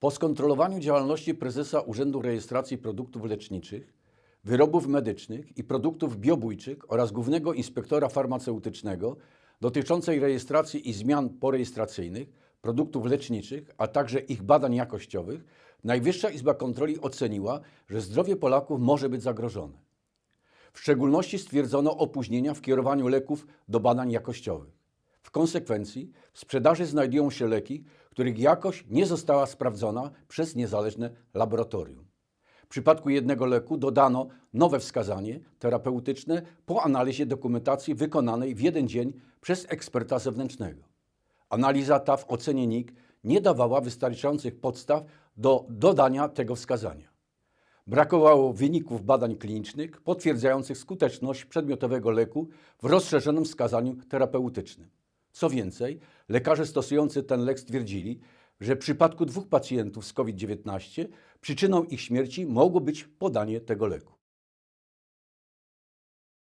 Po skontrolowaniu działalności prezesa Urzędu Rejestracji Produktów Leczniczych, Wyrobów Medycznych i Produktów Biobójczych oraz Głównego Inspektora Farmaceutycznego dotyczącej rejestracji i zmian porejestracyjnych produktów leczniczych, a także ich badań jakościowych, Najwyższa Izba Kontroli oceniła, że zdrowie Polaków może być zagrożone. W szczególności stwierdzono opóźnienia w kierowaniu leków do badań jakościowych. W konsekwencji w sprzedaży znajdują się leki, których jakość nie została sprawdzona przez niezależne laboratorium. W przypadku jednego leku dodano nowe wskazanie terapeutyczne po analizie dokumentacji wykonanej w jeden dzień przez eksperta zewnętrznego. Analiza ta w ocenie NIK nie dawała wystarczających podstaw do dodania tego wskazania. Brakowało wyników badań klinicznych potwierdzających skuteczność przedmiotowego leku w rozszerzonym wskazaniu terapeutycznym. Co więcej, lekarze stosujący ten lek stwierdzili, że w przypadku dwóch pacjentów z COVID-19 przyczyną ich śmierci mogło być podanie tego leku.